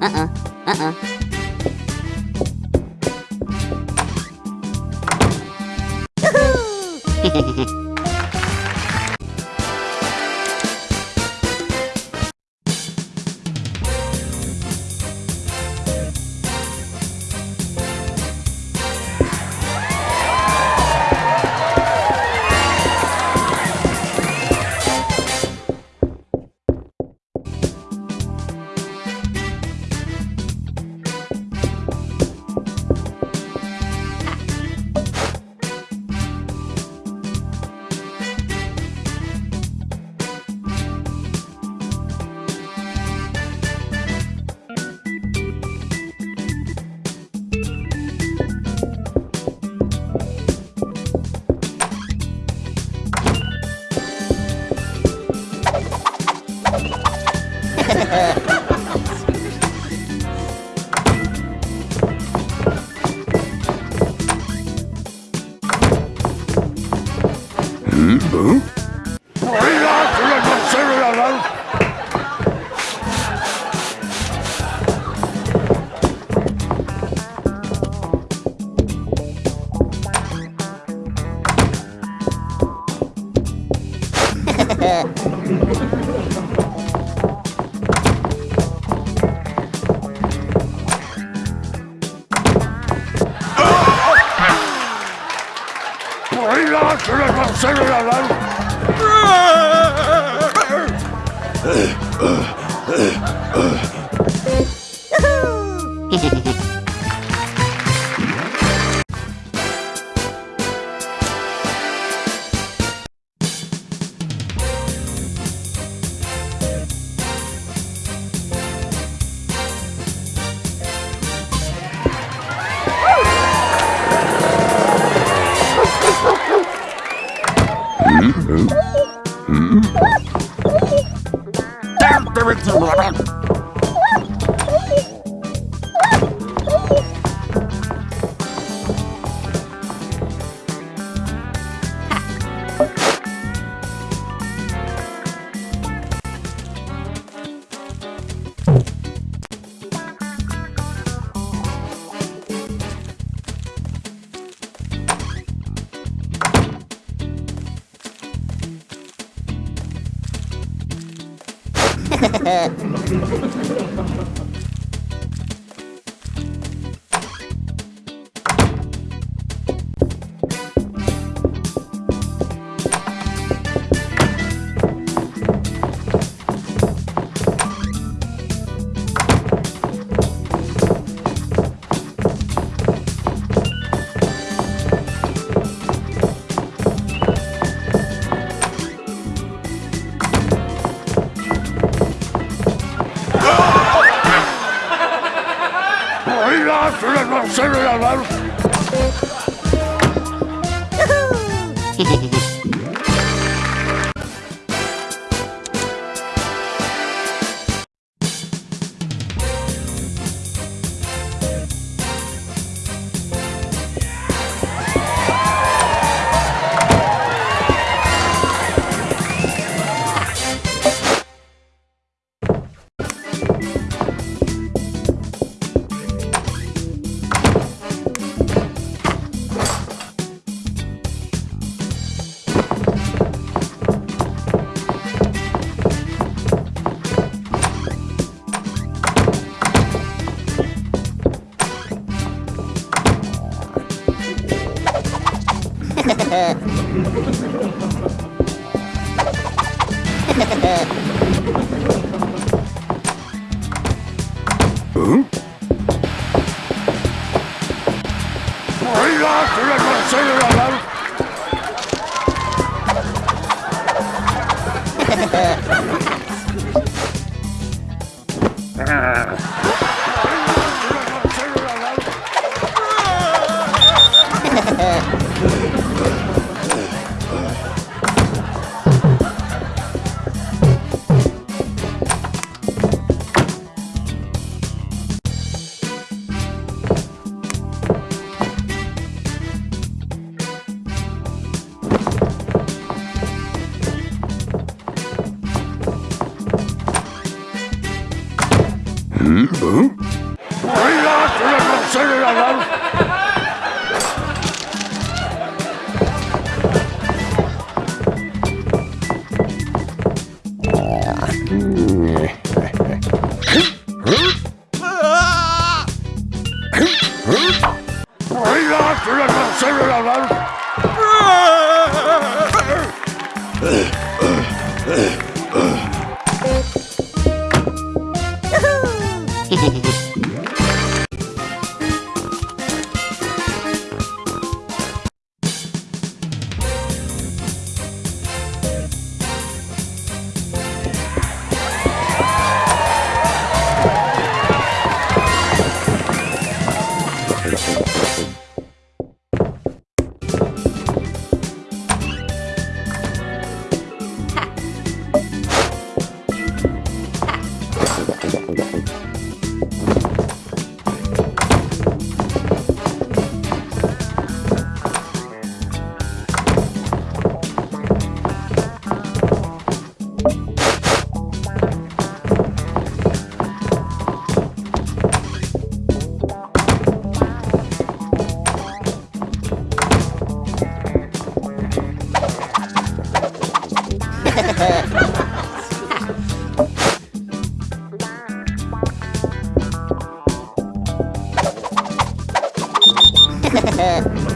Uh-uh. Uh-uh. Hehehehe Hmm? Yeah. Hehehe Hmm? Damn, there is a Ha ha ha! células, células, células. へへうん？Ah. Huh?